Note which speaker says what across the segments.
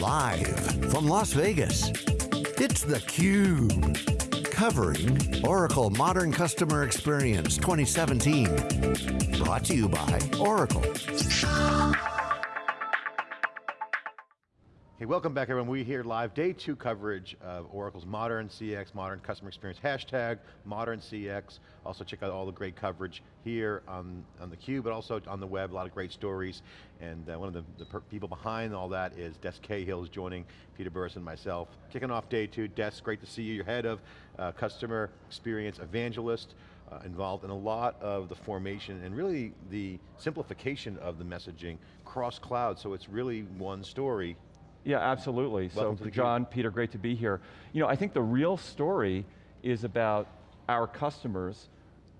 Speaker 1: Live from Las Vegas, it's theCUBE. Covering Oracle Modern Customer Experience 2017. Brought to you by Oracle.
Speaker 2: Hey, welcome back everyone. We're here live, day two coverage of Oracle's Modern CX, Modern Customer Experience, hashtag Modern CX. Also check out all the great coverage here on, on theCUBE, but also on the web, a lot of great stories. And uh, one of the, the people behind all that is Des Cahill is joining Peter Burris and myself. Kicking off day two, Des, great to see you. You're head of uh, Customer Experience Evangelist, uh, involved in a lot of the formation and really the simplification of the messaging cross cloud, so it's really one story
Speaker 3: yeah, absolutely.
Speaker 2: Welcome
Speaker 3: so John, Peter, great to be here. You know, I think the real story is about our customers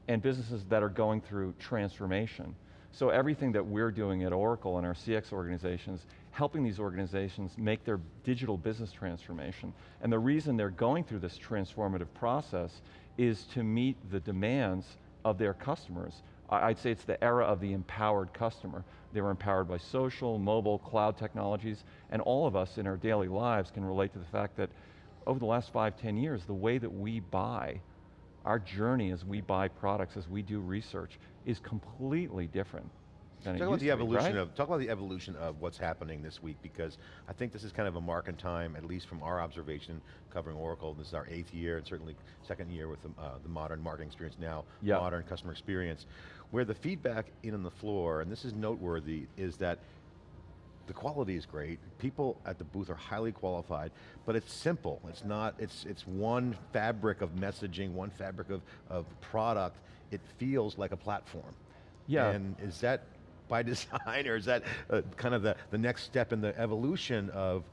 Speaker 3: and businesses that are going through transformation. So everything that we're doing at Oracle and our CX organizations, helping these organizations make their digital business transformation. And the reason they're going through this transformative process is to meet the demands of their customers. I'd say it's the era of the empowered customer. They were empowered by social, mobile, cloud technologies, and all of us in our daily lives can relate to the fact that over the last five, ten years, the way that we buy, our journey as we buy products, as we do research, is completely different
Speaker 2: talk about the evolution be, right? of talk about the evolution of what's happening this week because I think this is kind of a mark in time, at least from our observation covering Oracle. This is our eighth year and certainly second year with the, uh, the modern marketing experience now, yep. modern customer experience, where the feedback in on the floor, and this is noteworthy, is that the quality is great. People at the booth are highly qualified, but it's simple. It's not, it's, it's one fabric of messaging, one fabric of, of product. It feels like a platform.
Speaker 3: Yeah.
Speaker 2: And is that by design, or is that uh, kind of the, the next step in the evolution of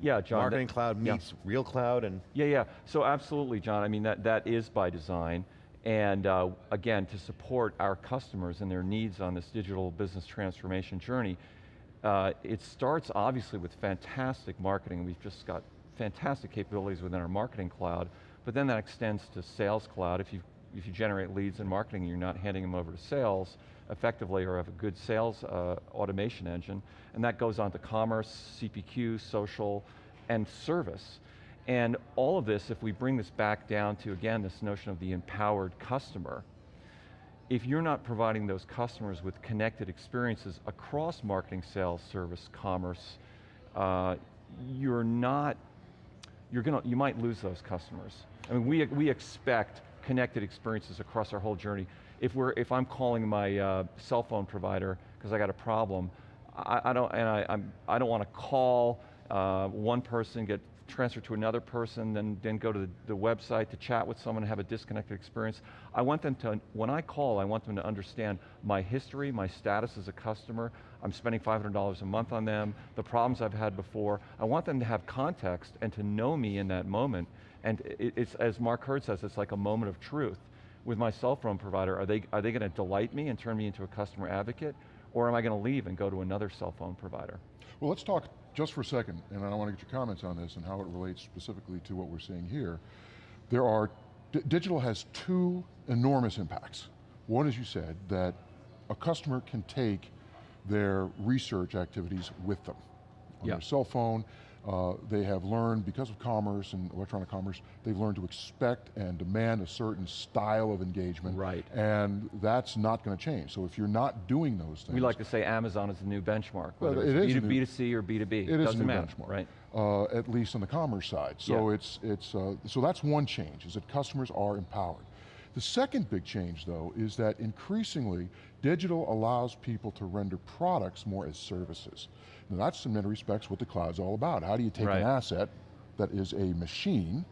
Speaker 3: yeah, John,
Speaker 2: marketing that, cloud meets yeah. real cloud and?
Speaker 3: Yeah, yeah, so absolutely, John. I mean, that, that is by design. And uh, again, to support our customers and their needs on this digital business transformation journey, uh, it starts obviously with fantastic marketing. We've just got fantastic capabilities within our marketing cloud, but then that extends to sales cloud. If you, if you generate leads in marketing, and you're not handing them over to sales, effectively or have a good sales uh, automation engine, and that goes on to commerce, CPQ, social, and service. And all of this, if we bring this back down to, again, this notion of the empowered customer, if you're not providing those customers with connected experiences across marketing, sales, service, commerce, uh, you're not, you're going to, you might lose those customers. I mean, we, we expect connected experiences across our whole journey if we're if I'm calling my uh, cell phone provider because I got a problem, I, I don't and I I'm, I do not want to call uh, one person get transferred to another person, then, then go to the, the, website to chat with someone and have a disconnected experience. I want them to, when I call, I want them to understand my history, my status as a customer, I'm spending $500 a month on them, the problems I've had before. I want them to have context and to know me in that moment. And it, it's, as Mark Hurd says, it's like a moment of truth with my cell phone provider, are they, are they going to delight me and turn me into a customer advocate, or am I going to leave and go to another cell phone provider?
Speaker 4: Well, let's talk just for a second, and I want to get your comments on this and how it relates specifically to what we're seeing here. There are, digital has two enormous impacts. One, as you said, that a customer can take their research activities with them on yeah. their cell phone, uh, they have learned, because of commerce and electronic commerce, they've learned to expect and demand a certain style of engagement.
Speaker 3: Right.
Speaker 4: And that's not going to change. So if you're not doing those things.
Speaker 3: We like to say Amazon is the new benchmark,
Speaker 4: whether
Speaker 3: well,
Speaker 4: it
Speaker 3: it's
Speaker 4: is
Speaker 3: B2B2C or B2B.
Speaker 4: It is a new
Speaker 3: matter,
Speaker 4: benchmark.
Speaker 3: Right.
Speaker 4: Uh, at least on the commerce side. So yeah. it's, it's uh, so that's one change, is that customers are empowered. The second big change though is that increasingly digital allows people to render products more as services. Now that's in many respects what the cloud's all about. How do you take right. an asset that is a machine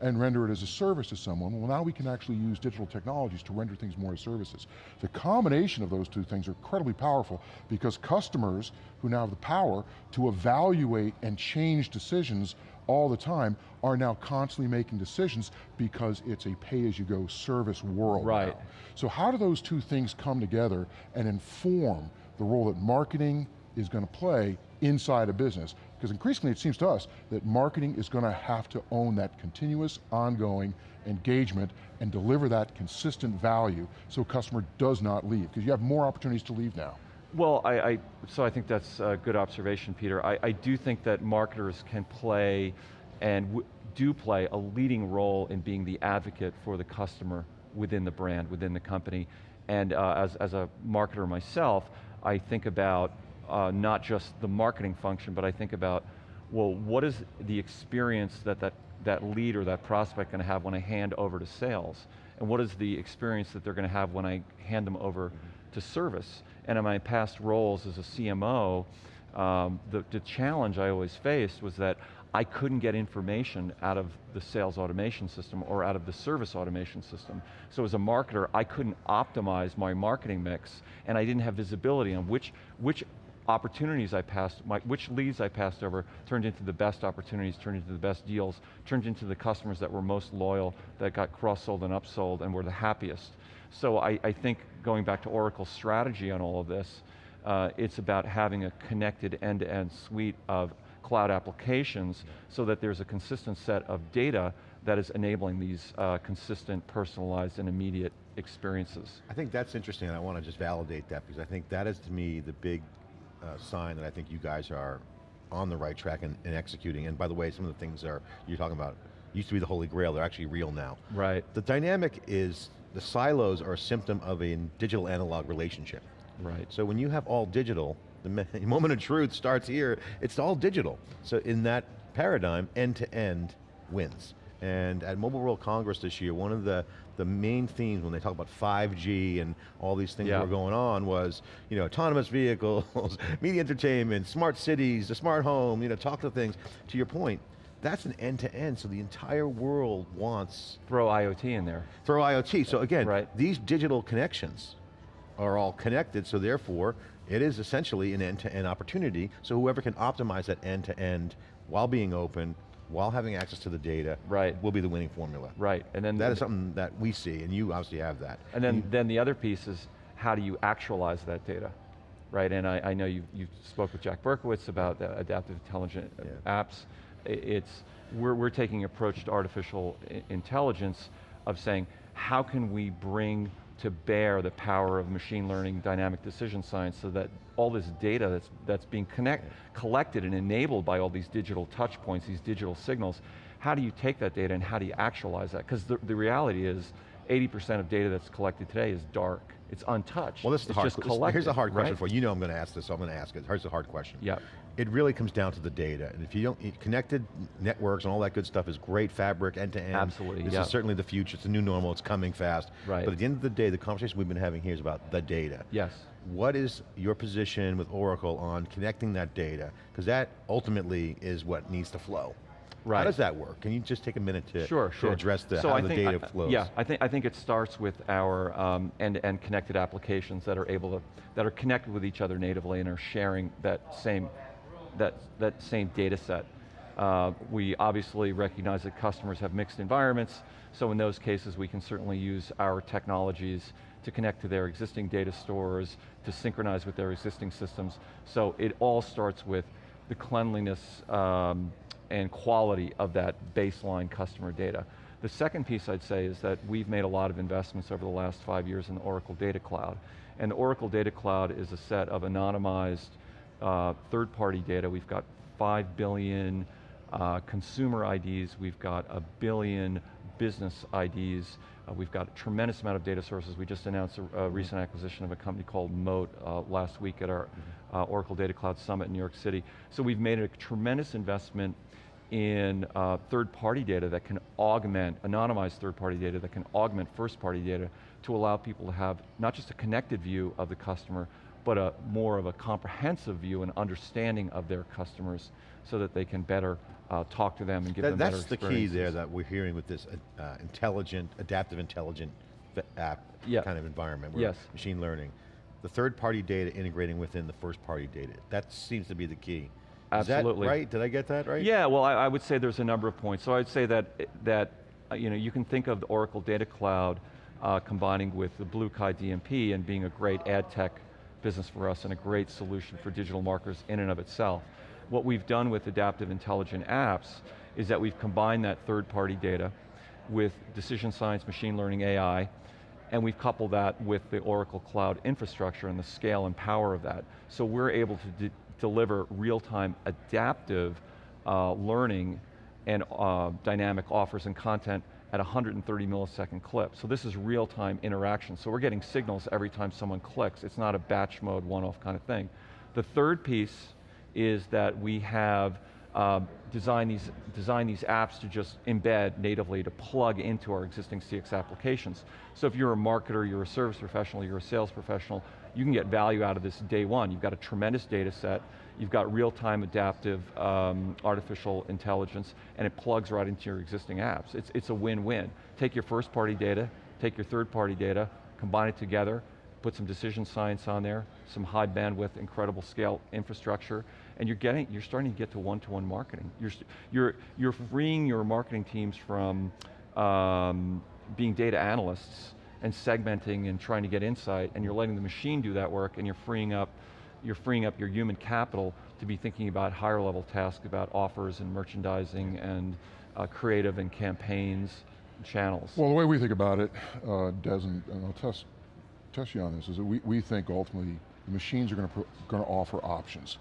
Speaker 4: and render it as a service to someone, well now we can actually use digital technologies to render things more as services. The combination of those two things are incredibly powerful because customers who now have the power to evaluate and change decisions all the time are now constantly making decisions because it's a pay-as-you-go service world
Speaker 3: Right.
Speaker 4: Now. So how do those two things come together and inform the role that marketing is going to play inside a business. Because increasingly it seems to us that marketing is going to have to own that continuous, ongoing engagement and deliver that consistent value so a customer does not leave. Because you have more opportunities to leave now.
Speaker 3: Well, I, I, so I think that's a good observation, Peter. I, I do think that marketers can play and do play a leading role in being the advocate for the customer within the brand, within the company. And uh, as, as a marketer myself, I think about uh, not just the marketing function, but I think about, well, what is the experience that that, that lead or that prospect going to have when I hand over to sales? And what is the experience that they're going to have when I hand them over to service? And in my past roles as a CMO, um, the, the challenge I always faced was that I couldn't get information out of the sales automation system or out of the service automation system. So as a marketer, I couldn't optimize my marketing mix and I didn't have visibility on which, which opportunities I passed, my, which leads I passed over turned into the best opportunities, turned into the best deals, turned into the customers that were most loyal, that got cross-sold and upsold and were the happiest. So I, I think going back to Oracle's strategy on all of this, uh, it's about having a connected end-to-end -end suite of cloud applications so that there's a consistent set of data that is enabling these uh, consistent, personalized, and immediate experiences.
Speaker 2: I think that's interesting, and I want to just validate that because I think that is to me the big uh, sign that I think you guys are on the right track and, and, executing. And by the way, some of the things are you're talking about used to be the holy grail, they're actually real now.
Speaker 3: Right.
Speaker 2: The dynamic is, the silos are a symptom of a digital analog relationship.
Speaker 3: Right.
Speaker 2: So when you have all digital, the moment of truth starts here, it's all digital. So in that paradigm, end to end wins. And at Mobile World Congress this year, one of the, the main themes when they talk about 5G and all these things yeah. that were going on was, you know, autonomous vehicles, media entertainment, smart cities, the smart home, you know, talk to things. To your point, that's an end-to-end, -end, so the entire world wants...
Speaker 3: Throw IoT in there.
Speaker 2: Throw IoT, so again,
Speaker 3: right.
Speaker 2: these digital connections are all connected, so therefore, it is essentially an end-to-end -end opportunity, so whoever can optimize that end-to-end -end while being open, while having access to the data,
Speaker 3: right.
Speaker 2: will be the winning formula.
Speaker 3: Right, and then-
Speaker 2: That is something that we see, and you obviously have that.
Speaker 3: And then, you, then the other piece is, how do you actualize that data? Right, and I, I know you you spoke with Jack Berkowitz about adaptive intelligent yeah. apps. It's, we're, we're taking approach to artificial intelligence of saying, how can we bring to bear the power of machine learning, dynamic decision science, so that all this data that's, that's being connect, collected and enabled by all these digital touch points, these digital signals, how do you take that data and how do you actualize that? Because the, the reality is, 80% of data that's collected today is dark. It's untouched.
Speaker 2: Well, this is
Speaker 3: it's
Speaker 2: hard,
Speaker 3: just collected,
Speaker 2: Here's a hard question
Speaker 3: right?
Speaker 2: for you. You know I'm going to ask this, so I'm going to ask it. Here's a hard question.
Speaker 3: Yeah.
Speaker 2: It really comes down to the data. And if you don't, connected networks and all that good stuff is great, fabric, end to end.
Speaker 3: Absolutely,
Speaker 2: This
Speaker 3: yeah.
Speaker 2: is certainly the future. It's the new normal, it's coming fast.
Speaker 3: Right.
Speaker 2: But at the end of the day, the conversation we've been having here is about the data.
Speaker 3: Yes.
Speaker 2: What is your position with Oracle on connecting that data? Because that ultimately is what needs to flow.
Speaker 3: Right.
Speaker 2: How does that work? Can you just take a minute to,
Speaker 3: sure, sure.
Speaker 2: to address the,
Speaker 3: so
Speaker 2: how
Speaker 3: I
Speaker 2: the data
Speaker 3: I,
Speaker 2: flows?
Speaker 3: Yeah, I think, I think it starts with our um, end-to-end -end connected applications that are able to, that are connected with each other natively and are sharing that same, that, that same data set. Uh, we obviously recognize that customers have mixed environments, so in those cases we can certainly use our technologies to connect to their existing data stores, to synchronize with their existing systems. So it all starts with the cleanliness um, and quality of that baseline customer data. The second piece I'd say is that we've made a lot of investments over the last five years in the Oracle Data Cloud. And the Oracle Data Cloud is a set of anonymized uh, third-party data. We've got five billion uh, consumer IDs, we've got a billion business IDs, uh, we've got a tremendous amount of data sources. We just announced a, a mm-hmm. recent acquisition of a company called Moat uh, last week at our mm-hmm. uh, Oracle Data Cloud Summit in New York City. So we've made a tremendous investment in uh, third-party data that can augment, anonymized third-party data that can augment first-party data to allow people to have not just a connected view of the customer, but a more of a comprehensive view and understanding of their customers so that they can better uh, talk to them and give
Speaker 2: that,
Speaker 3: them
Speaker 2: That's
Speaker 3: better
Speaker 2: the key there that we're hearing with this uh, intelligent, adaptive intelligent app
Speaker 3: yeah.
Speaker 2: kind of environment,
Speaker 3: yes.
Speaker 2: machine learning. The third-party data integrating within the first-party data. That seems to be the key.
Speaker 3: Absolutely.
Speaker 2: right? Did I get that right?
Speaker 3: Yeah, well I, I, would say there's a number of points. So I'd say that, that uh, you, know, you can think of the Oracle Data Cloud uh, combining with the BlueKai DMP and being a great ad tech business for us and a great solution for digital marketers in and of itself. What we've done with adaptive intelligent apps is that we've combined that third party data with decision science, machine learning, AI, and we've coupled that with the Oracle Cloud infrastructure and the scale and power of that. So we're able to de deliver real-time adaptive uh, learning and uh, dynamic offers and content at 130 millisecond clip. So this is real-time interaction. So we're getting signals every time someone clicks. It's not a batch mode, one-off kind of thing. The third piece is that we have uh, designed, these, designed these apps to just embed natively to plug into our existing CX applications. So if you're a marketer, you're a service professional, you're a sales professional, you can get value out of this day one. You've got a tremendous data set, you've got real-time adaptive um, artificial intelligence, and it plugs right into your existing apps. It's, it's a win-win. Take your first party data, take your third party data, combine it together, put some decision science on there, some high bandwidth, incredible scale infrastructure, and you're getting, you're starting to get to one-to-one -one marketing. You're, you're, you're freeing your marketing teams from um, being data analysts and segmenting and trying to get insight, and you're letting the machine do that work, and you're freeing up, you're freeing up your human capital to be thinking about higher level tasks, about offers and merchandising and uh, creative and campaigns, and channels.
Speaker 4: Well, the way we think about it, uh, Des, and, and I'll test, test you on this, is that we, we think ultimately the machines are going to, going to offer options.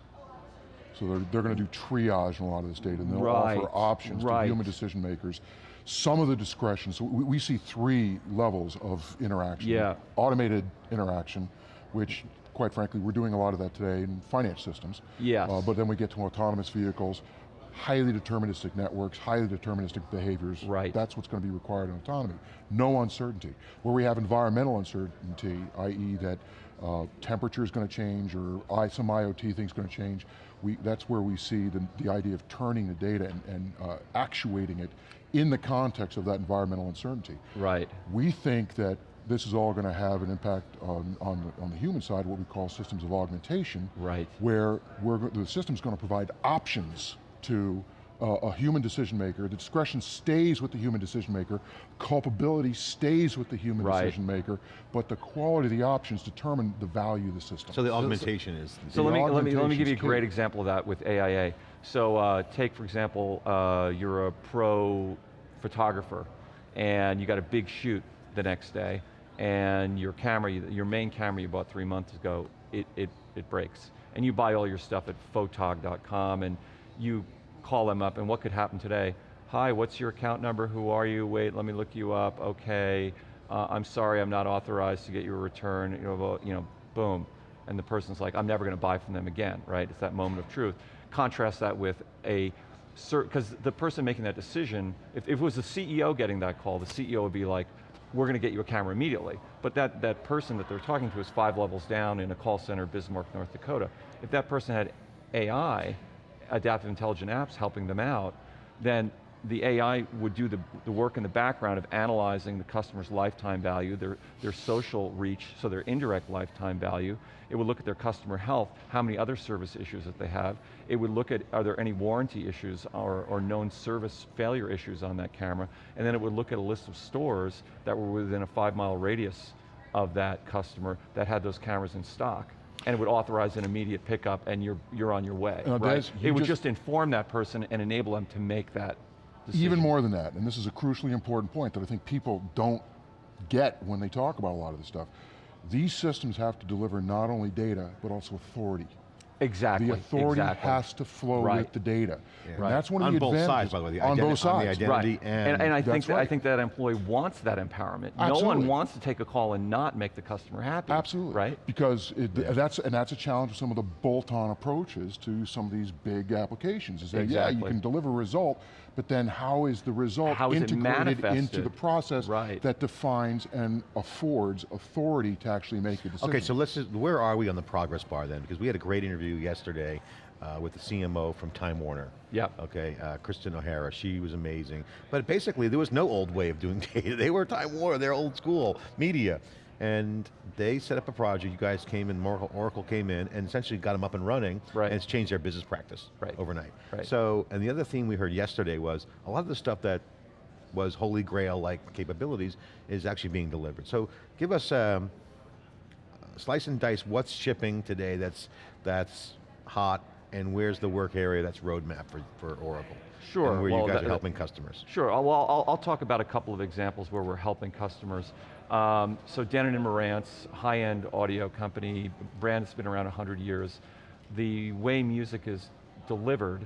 Speaker 4: So they're, they're going to do triage in a lot of this data, and they'll
Speaker 3: right.
Speaker 4: offer options
Speaker 3: right.
Speaker 4: to human decision makers some of the discretion, so we, we, see three levels of interaction.
Speaker 3: Yeah.
Speaker 4: Automated interaction, which quite frankly, we're doing a lot of that today in finance systems.
Speaker 3: Yes. Uh,
Speaker 4: but then we get to autonomous vehicles, highly deterministic networks, highly deterministic behaviors.
Speaker 3: Right.
Speaker 4: That's what's going to be required in autonomy. No uncertainty. Where we have environmental uncertainty, i.e. that uh, temperature is going to change or I, some IoT thing's going to change, we, that's where we see the, the idea of turning the data and, and uh, actuating it in the context of that environmental uncertainty.
Speaker 3: Right.
Speaker 4: We think that this is all going to have an impact on, on, the, on the human side, what we call systems of augmentation.
Speaker 3: Right.
Speaker 4: Where we're, the system's going to provide options to a human decision maker, the discretion stays with the human decision maker, culpability stays with the human
Speaker 3: right.
Speaker 4: decision maker, but the quality of the options determine the value of the system.
Speaker 2: So the augmentation so, is.
Speaker 3: So let me, let me, let me give you a great example of that with AIA. So uh, take for example, uh, you're a pro photographer and you got a big shoot the next day and your camera, your main camera you bought three months ago, it, it, it breaks. And you buy all your stuff at photog.com and you call them up and what could happen today? Hi, what's your account number? Who are you? Wait, let me look you up. Okay, uh, I'm sorry, I'm not authorized to get you a return. You know, you know, boom. And the person's like, I'm never going to buy from them again, right? It's that moment of truth. Contrast that with a, because the person making that decision, if, if it was the CEO getting that call, the CEO would be like, we're going to get you a camera immediately. But that, that person that they're talking to is five levels down in a call center, Bismarck, North Dakota. If that person had AI, adaptive intelligent apps helping them out, then the AI would do the, the work in the background of analyzing the customer's lifetime value, their, their social reach, so their indirect lifetime value. It would look at their customer health, how many other service issues that they have. It would look at, are there any warranty issues or, or known service failure issues on that camera? And then it would look at a list of stores that were within a five mile radius of that customer that had those cameras in stock and it would authorize an immediate pickup and you're, you're on your way,
Speaker 4: uh,
Speaker 3: right?
Speaker 4: Des,
Speaker 3: it would
Speaker 4: just,
Speaker 3: just inform that person and enable them to make that decision.
Speaker 4: Even more than that, and this is a crucially important point that I think people don't get when they talk about a lot of this stuff. These systems have to deliver not only data, but also authority.
Speaker 3: Exactly.
Speaker 4: The authority
Speaker 3: exactly.
Speaker 4: has to flow
Speaker 3: right.
Speaker 4: with the data.
Speaker 2: Yeah.
Speaker 4: Right. That's one of
Speaker 2: on
Speaker 4: the
Speaker 2: both
Speaker 4: advantages.
Speaker 2: sides, by the way. The
Speaker 4: on both sides.
Speaker 2: On the identity
Speaker 3: right.
Speaker 2: and,
Speaker 3: and, and I think that
Speaker 4: right.
Speaker 3: I think that employee wants that empowerment.
Speaker 4: Absolutely.
Speaker 3: No one wants to take a call and not make the customer happy.
Speaker 4: Absolutely.
Speaker 3: Right.
Speaker 4: Because it, yeah. that's and that's a challenge with some of the bolt-on approaches to some of these big applications. Is that
Speaker 3: exactly.
Speaker 4: yeah, you can deliver a result, but then how is the result
Speaker 3: how is
Speaker 4: integrated into the process
Speaker 3: right.
Speaker 4: that defines and affords authority to actually make a decision?
Speaker 2: Okay, so let's just, where are we on the progress bar then? Because we had a great interview yesterday uh, with the CMO from Time Warner.
Speaker 3: Yeah.
Speaker 2: Okay, uh, Kristen O'Hara, she was amazing. But basically there was no old way of doing data. They were Time Warner, they're old school media. And they set up a project, you guys came in, Oracle came in, and essentially got them up and running,
Speaker 3: right.
Speaker 2: and it's changed their business practice
Speaker 3: right.
Speaker 2: overnight.
Speaker 3: Right.
Speaker 2: So, and the other thing we heard yesterday was, a lot of the stuff that was holy grail-like capabilities is actually being delivered. So give us, um, slice and dice, what's shipping today that's, that's hot, and where's the work area that's roadmap for, for Oracle?
Speaker 3: Sure.
Speaker 2: And where
Speaker 3: well,
Speaker 2: you guys
Speaker 3: that,
Speaker 2: are helping customers.
Speaker 3: Sure, well, I'll, I'll, talk about a couple of examples where we're helping customers. Um, so Denon and Marantz, high-end audio company, brand that's been around 100 years. The way music is delivered,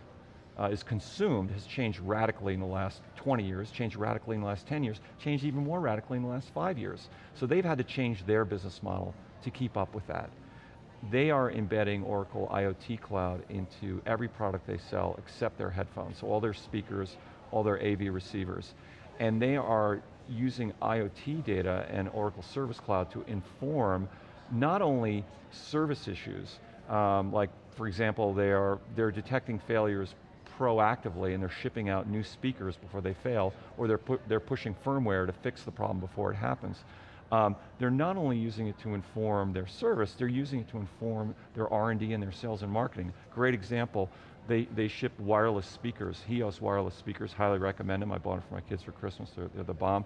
Speaker 3: uh, is consumed, has changed radically in the last 20 years, changed radically in the last 10 years, changed even more radically in the last five years. So they've had to change their business model to keep up with that. They are embedding Oracle IoT Cloud into every product they sell except their headphones, so all their speakers, all their AV receivers. And they are using IoT data and Oracle Service Cloud to inform not only service issues, um, like for example, they are, they're detecting failures proactively and they're shipping out new speakers before they fail, or they're, pu they're pushing firmware to fix the problem before it happens. Um, they're not only using it to inform their service, they're using it to inform their R&D and their sales and marketing. Great example, they, they ship wireless speakers, HEOS wireless speakers, highly recommend them. I bought them for my kids for Christmas, they're, they're the bomb.